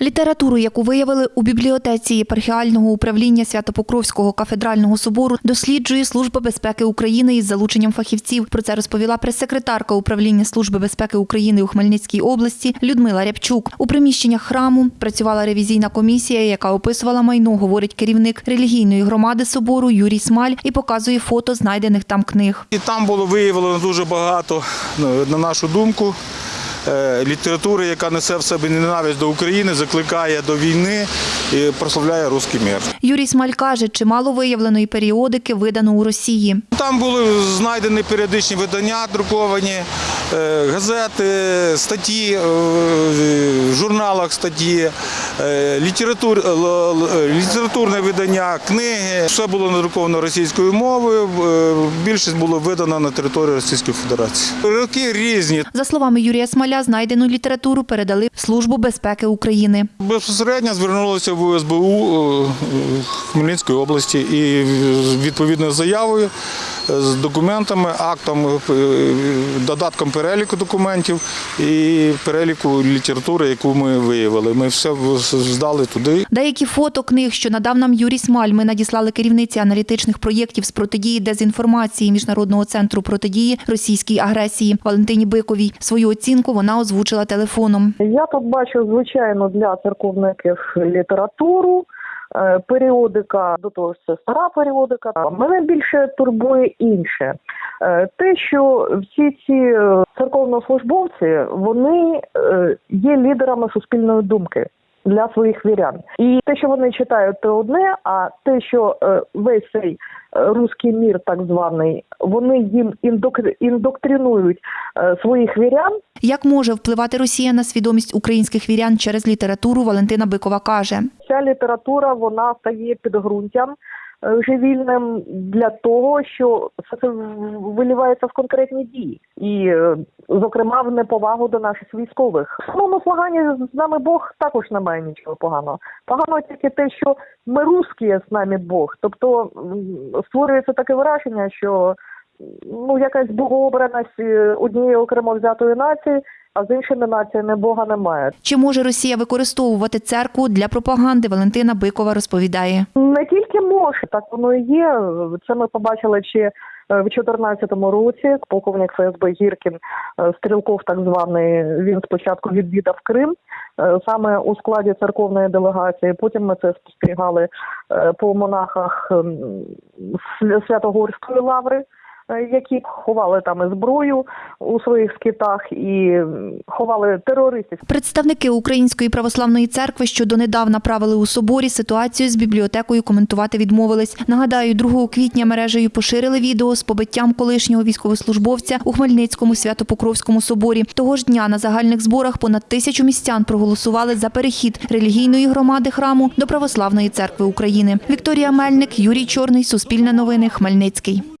Літературу, яку виявили у бібліотеці єпархіального управління Святопокровського кафедрального собору, досліджує Служба безпеки України із залученням фахівців. Про це розповіла прес-секретарка управління Служби безпеки України у Хмельницькій області Людмила Рябчук. У приміщеннях храму працювала ревізійна комісія, яка описувала майно, говорить керівник релігійної громади собору Юрій Смаль і показує фото знайдених там книг. І там було виявлено дуже багато, на нашу думку, літератури, яка несе в себе ненависть до України, закликає до війни і прославляє русський мір. Юрій Смаль каже, чимало виявленої періодики видано у Росії. Там були знайдені періодичні видання, друковані, е, газети, статті, е, в журналах статті, е, літератур, літературне видання, книги. Все було надруковано російською мовою. е, Більшість було видано на території Російської Федерації. Роки різні. За словами Юрія Смоля, знайдену літературу передали в Службу безпеки України. Безпосередньо звернулися в УСБУ е, Хмельницької області і відповідною заявою е, з документами, актом, е, додатком переліку документів і переліку літератури, яку ми виявили. Ми все здали туди. Деякі фото книг, що надав нам Юрій Смаль, ми надіслали керівниці аналітичних проєктів з протидії дезінформації Міжнародного центру протидії російській агресії Валентині Биковій. Свою оцінку вона озвучила телефоном. Я тут бачу, звичайно, для церковників літературу. Е, Періодика, до того ж це стара періодика. Мене більше турбує інше. Е, Те, що всі ці е, церковнослужбовці вони є лідерами суспільної думки для своїх вірян. І те, що вони читають, то одне, а те, що весь цей руський мір, так званий, вони їм індок- індоктринують е, своїх вірян. Як може впливати Росія на свідомість українських вірян через літературу, Валентина Бикова каже. Ця література вона стає підґрунтям живільним для того, що все це вилівається в конкретні дії, і, е, зокрема, в неповагу до наших військових. В самому слаганні з нами Бог також немає нічого поганого. Погано тільки те, що ми русські, з нами Бог. Тобто створюється таке враження, що ну якась богообраність е, однієї окремо взятої нації, а з іншими націями Бога немає. Чи може Росія використовувати церкву для пропаганди? Валентина Бикова розповідає. Не тільки може, так воно і є. Це ми побачили ще е, в 2014 році. Полковник ФСБ Гіркін, е, стрілков, так званий, він спочатку відвідав Крим саме у складі церковної делегації. Потім ми це спостерігали по монахах ем, Святогорської лаври. Е, Які ховали там і зброю у своїх скитах і ховали терористів. Представники Української православної церкви, що донедавна правили у соборі, ситуацію з бібліотекою коментувати відмовились. Нагадаю, 2 квітня мережею поширили відео з побиттям колишнього військовослужбовця у Хмельницькому свято-покровському соборі. Того ж дня на загальних зборах понад тисячу містян проголосували за перехід релігійної громади храму до православної церкви України. Вікторія Мельник, Юрій Чорний, Суспільне новини, Хмельницький.